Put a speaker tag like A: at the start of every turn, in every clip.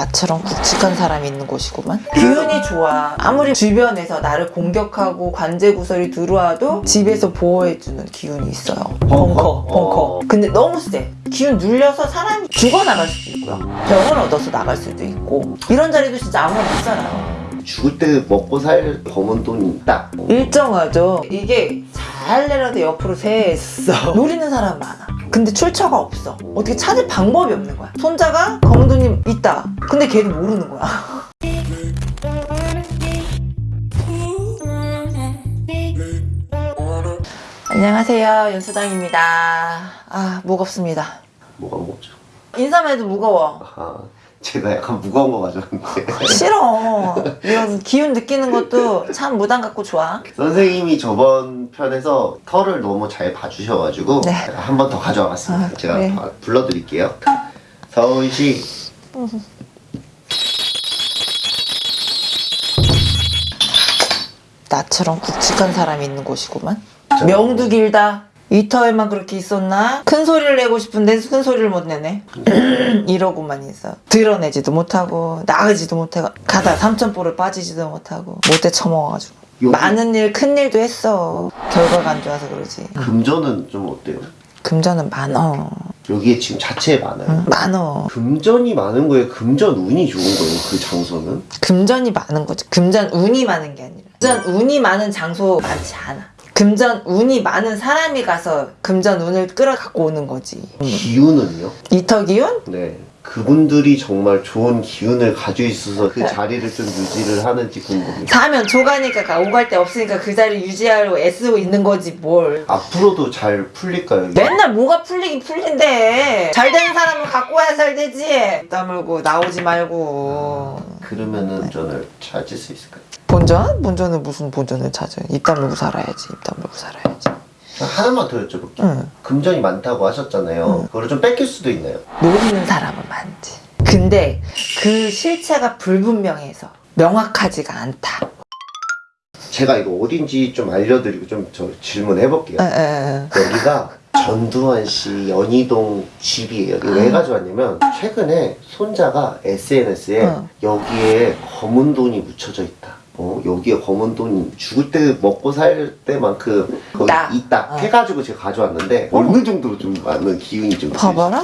A: 나처럼 굵직한 사람이 있는 곳이구만. 기운이 좋아. 아무리 주변에서 나를 공격하고 관제 구설이 들어와도 집에서 보호해주는 기운이 있어요. 벙커? 벙커 근데 너무 세 기운 눌려서 사람이 죽어나갈 수도 있고요. 병을 얻어서 나갈 수도 있고. 이런 자리도 진짜 아무나 못 살아요.
B: 죽을 때 먹고 살 검은 돈이 있다.
A: 일정하죠. 이게 잘내라도 옆으로 세서 노리는 사람 많아 근데 출처가 없어. 어떻게 찾을 방법이 없는 거야. 손자가 검은 돈이 있다. 근데 걔도 모르는 거야. 안녕하세요. 연수당입니다. 아 무겁습니다.
B: 뭐가 무겁죠?
A: 인사만 해도 무거워.
B: 아, 제가 약간 무거운 거 가져왔는데
A: 싫어 이런 기운 느끼는 것도 참 무당 같고 좋아
B: 선생님이 저번 편에서 털을 너무 잘 봐주셔가지고
A: 네.
B: 한 번 더 가져와 봤습니다.
A: 아,
B: 제가. 바- 불러드릴게요. 서울시
A: 나처럼 굵직한 사람이 있는 곳이구만. 명도 길다. 이 터에만 그렇게 있었나? 큰 소리를 내고 싶은데 큰 소리를 못 내네. 이러고만 있어. 드러내지도 못하고 나가지도 못하고 가다 삼천포를 빠지지도 못하고 못돼 처먹어가지고.
B: 여기-
A: 많은 일, 큰 일도 했어. 결과가 안 좋아서 그러지.
B: 금전은 좀 어때요?
A: 금전은 많어.
B: 여기에 지금 자체에 많아요.
A: 응, 많어.
B: 금전이 많은 거예요? 금전 운이 좋은 거예요? 그 장소는?
A: 금전이 많은 거지. 금전 운이 많은 게 아니라. 금전 운이 많은 장소 많지 않아. 금전 운이 많은 사람이 가서 금전 운을 끌어갖고 오는 거지.
B: 기운은요?
A: 이터 기운?
B: 네. 그분들이 정말 좋은 기운을 가지고 있어서 그 자리를 좀 유지를 하는지 궁금해요.
A: 사면 조가니까 가- 오갈 데 없으니까 그 자리 유지하려고 애쓰고 있는 거지 뭘.
B: 앞으로도 잘 풀릴까요?
A: 맨날 뭐가 풀리긴 풀린대. 잘 되는 사람은 갖고 와야 잘 되지. 입 다물고 나오지 말고.
B: 그러면은 전을 찾을 수 있을까요?
A: 본전? 본전은 무슨 본전을 찾아? 입 다물고 살아야지. 입 다물고 살아야지.
B: 하나만 더 여쭤볼게요.
A: 응.
B: 금전이 많다고 하셨잖아요. 그거를 좀 뺏길 수도 있나요?
A: 노리는 사람은 많지. 근데 그 실체가 불분명해서 명확하지가 않다.
B: 제가 이거 어딘지 좀 알려드리고 좀 저 질문해 볼게요.
A: 에, 에, 에.
B: 여기가 전두환 씨 연희동 집이에요. 이거 왜 가져왔냐면 최근에 손자가 SNS에
A: 어.
B: 여기에 검은 돈이 묻혀져 있다. 어, 여기에 검은 돈이 죽을 때 먹고 살 때만큼 거기
A: 있다.
B: 있다,
A: 어.
B: 해가지고 제가 가져왔는데 어 느 정도로 좀 많은 기운이 좀
A: 봐봐라.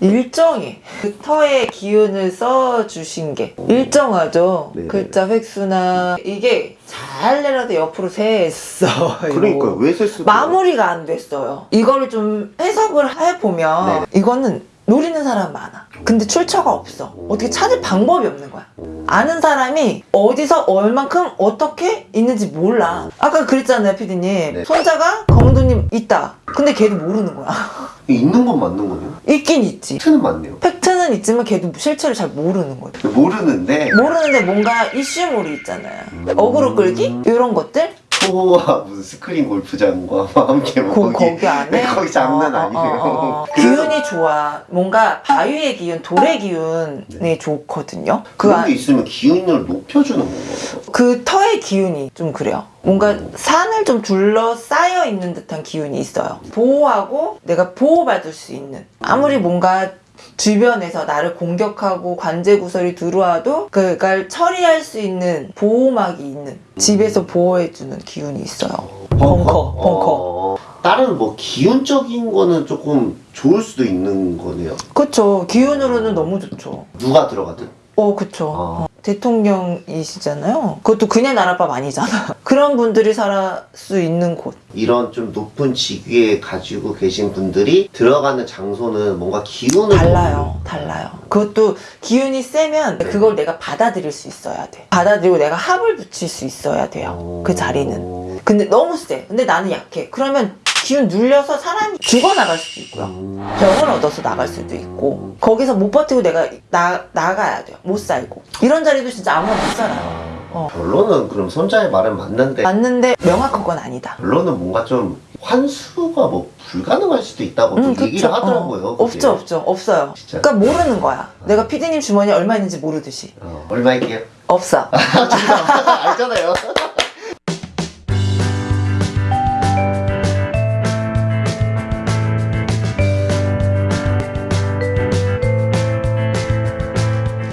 A: 일정해. 그 터의 기운을 써주신 게 일정하죠.
B: 네네.
A: 글자 획수나 이게 잘내라도 옆으로 세서
B: 그러니까 왜쓸
A: 마무리가 안 됐어요. 이거를 좀 해석을 해보면
B: 네네.
A: 이거는 노리는 사람 많아. 근데 출처가 없어. 어떻게 찾을 방법이 없는 거야. 아는 사람이 어디서 얼만큼 어떻게 있는지 몰라. 아까 그랬잖아요, 피디님.
B: 네.
A: 손자가 검은 돈이 있다. 근데 걔도 모르는 거야.
B: 있는 건 맞는 거네요.
A: 있긴 있지.
B: 팩트는 맞네요.
A: 팩트는 있지만 걔도 실체를 잘 모르는 거죠.
B: 모르는데
A: 모르는데 뭔가 이슈물이 있잖아요. 어그로 끌기? 이런 것들?
B: 초와 무슨 스크린 골프장과 함께 뭐
A: 거, 거기 안에?
B: 네, 거기 장난 아 니에요.
A: 어, 어.
B: 그래서
A: 기운이 좋아. 뭔가 바위의 기운, 돌의 기운이 좋거든요. 그,
B: 그런
A: 안-
B: 게 있으면 기운을 높여주는 거예요.
A: 그 터의 기운이 좀 그래요. 뭔가 산을 좀 둘러싸여 있는 듯한 기운이 있어요. 보호하고 내가 보호받을 수 있는. 아무리 뭔가 주변에서 나를 공격하고 관제 구설이 들어와도 그걸 처리할 수 있는 보호막이 있는 집에서 보호해주는 기운이 있어요. 벙커, 벙커.
B: 어, 다른 뭐 기운적인 거는 조금 좋을 수도 있는 거네요.
A: 그쵸. 기운으로는 너무 좋죠.
B: 누가 들어가든.
A: 어, 그쵸.
B: 어.
A: 어, 대통령이시잖아요. 그것도 그냥 나라밥 아니잖아. 그런 분들이 살 수 있는 곳.
B: 이런 좀 높은 직위에 가지고 계신 분들이 들어가는 장소는 뭔가 기운을
A: 달라요. 달라요. 그것도 기운이 세면 그걸 내가 받아들일 수 있어야 돼. 받아들이고 내가 합을 붙일 수 있어야 돼요.
B: 어.
A: 그 자리는. 근데 너무 세. 근데 나는 약해. 그러면 기운 눌려서 사람이 죽어나갈 수도 있고요.
B: 음.
A: 병을 얻어서 나갈 수도 있고 거기서 못 버티고 내가 나, 나가야 돼요. 못 살고. 이런 자리도 진짜 아무나 못 살아요. 어.
B: 결론은 그럼 손자의 말은 맞는데
A: 맞는데 명확한 건 아니다.
B: 결론은 뭔가 좀 환수가 뭐 불가능할 수도 있다고 좀
A: 음, 그쵸.
B: 얘기를 하더라고요.
A: 어. 없죠, 없죠. 없어요.
B: 진짜.
A: 그러니까 모르는 거야. 내가 피디님 주머니에 얼마 있는지 모르듯이.
B: 어, 얼마일게요?
A: 없어.
B: 알잖아요.